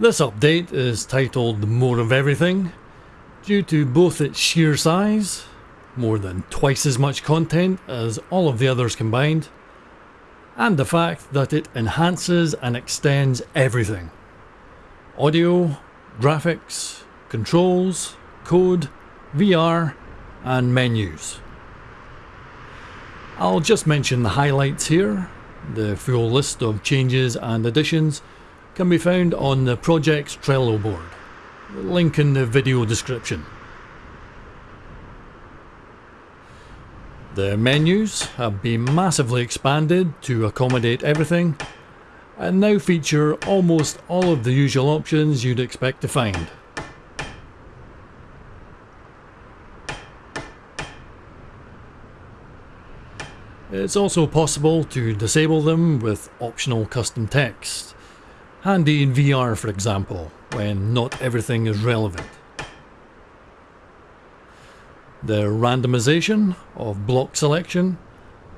This update is titled More of Everything due to both its sheer size, more than twice as much content as all of the others combined, and the fact that it enhances and extends everything. Audio, graphics, controls, code, VR, and menus. I'll just mention the highlights here. The full list of changes and additions can be found on the project's Trello board. Link in the video description. The menus have been massively expanded to accommodate everything and now feature almost all of the usual options you'd expect to find. It's also possible to disable them with optional custom text, handy in VR for example, when not everything is relevant. The randomization of block selection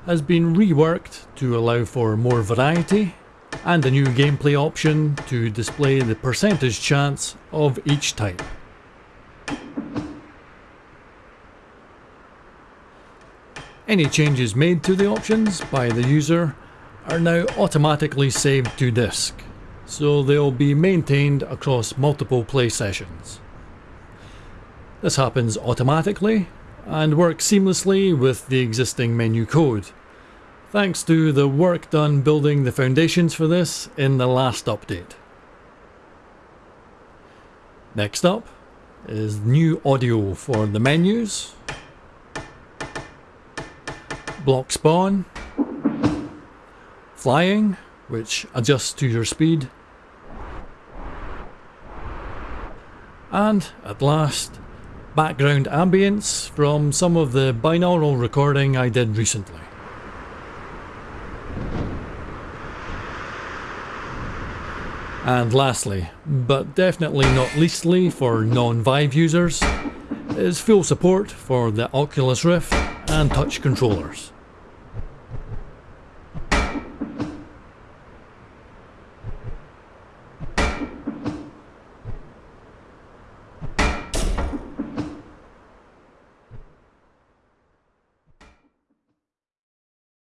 has been reworked to allow for more variety and a new gameplay option to display the percentage chance of each type. Any changes made to the options by the user are now automatically saved to disk, so they'll be maintained across multiple play sessions. This happens automatically and works seamlessly with the existing menu code, thanks to the work done building the foundations for this in the last update. Next up is new audio for the menus block spawn, flying, which adjusts to your speed, and at last, background ambience from some of the binaural recording I did recently. And lastly, but definitely not leastly for non-Vive users, is full support for the Oculus Rift and touch controllers.